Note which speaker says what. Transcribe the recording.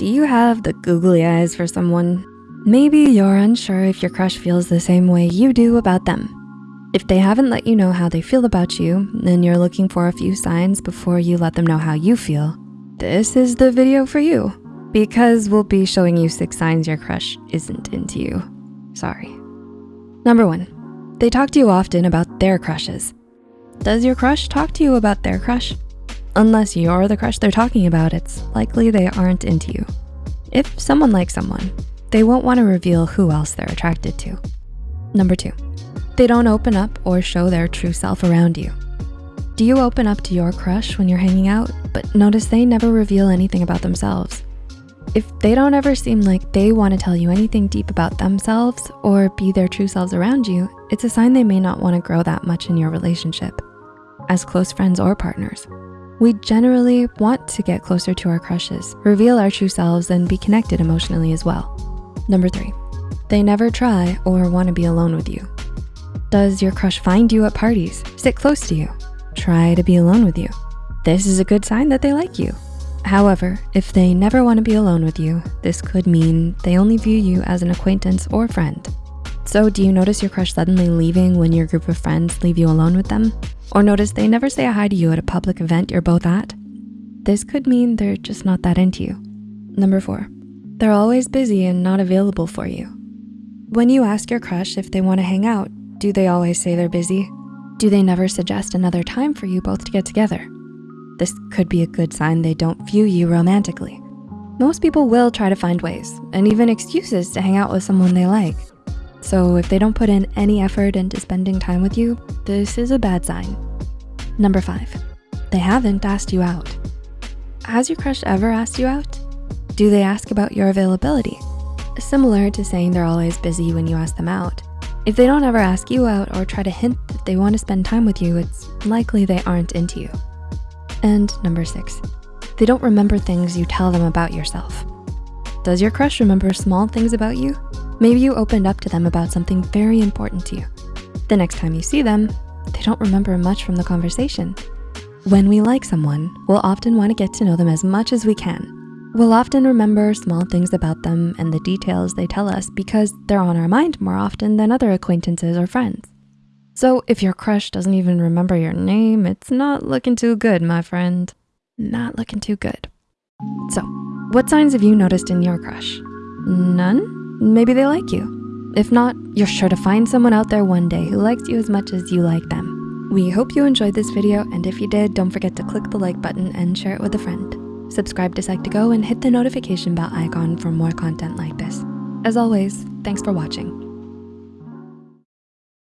Speaker 1: Do you have the googly eyes for someone? Maybe you're unsure if your crush feels the same way you do about them. If they haven't let you know how they feel about you and you're looking for a few signs before you let them know how you feel, this is the video for you because we'll be showing you six signs your crush isn't into you. Sorry. Number one, they talk to you often about their crushes. Does your crush talk to you about their crush? Unless you're the crush they're talking about, it's likely they aren't into you. If someone likes someone, they won't wanna reveal who else they're attracted to. Number two, they don't open up or show their true self around you. Do you open up to your crush when you're hanging out, but notice they never reveal anything about themselves? If they don't ever seem like they wanna tell you anything deep about themselves or be their true selves around you, it's a sign they may not wanna grow that much in your relationship as close friends or partners. We generally want to get closer to our crushes, reveal our true selves, and be connected emotionally as well. Number three, they never try or wanna be alone with you. Does your crush find you at parties, sit close to you, try to be alone with you? This is a good sign that they like you. However, if they never wanna be alone with you, this could mean they only view you as an acquaintance or friend. So do you notice your crush suddenly leaving when your group of friends leave you alone with them? Or notice they never say hi to you at a public event you're both at? This could mean they're just not that into you. Number four, they're always busy and not available for you. When you ask your crush if they wanna hang out, do they always say they're busy? Do they never suggest another time for you both to get together? This could be a good sign they don't view you romantically. Most people will try to find ways and even excuses to hang out with someone they like. So if they don't put in any effort into spending time with you, this is a bad sign. Number five, they haven't asked you out. Has your crush ever asked you out? Do they ask about your availability? Similar to saying they're always busy when you ask them out, if they don't ever ask you out or try to hint that they wanna spend time with you, it's likely they aren't into you. And number six, they don't remember things you tell them about yourself. Does your crush remember small things about you? Maybe you opened up to them about something very important to you. The next time you see them, they don't remember much from the conversation. When we like someone, we'll often wanna get to know them as much as we can We'll often remember small things about them and the details they tell us because they're on our mind more often than other acquaintances or friends. So if your crush doesn't even remember your name, it's not looking too good, my friend. Not looking too good. So what signs have you noticed in your crush? None? Maybe they like you. If not, you're sure to find someone out there one day who likes you as much as you like them. We hope you enjoyed this video, and if you did, don't forget to click the like button and share it with a friend. Subscribe to Psych2Go and hit the notification bell icon for more content like this. As always, thanks for watching.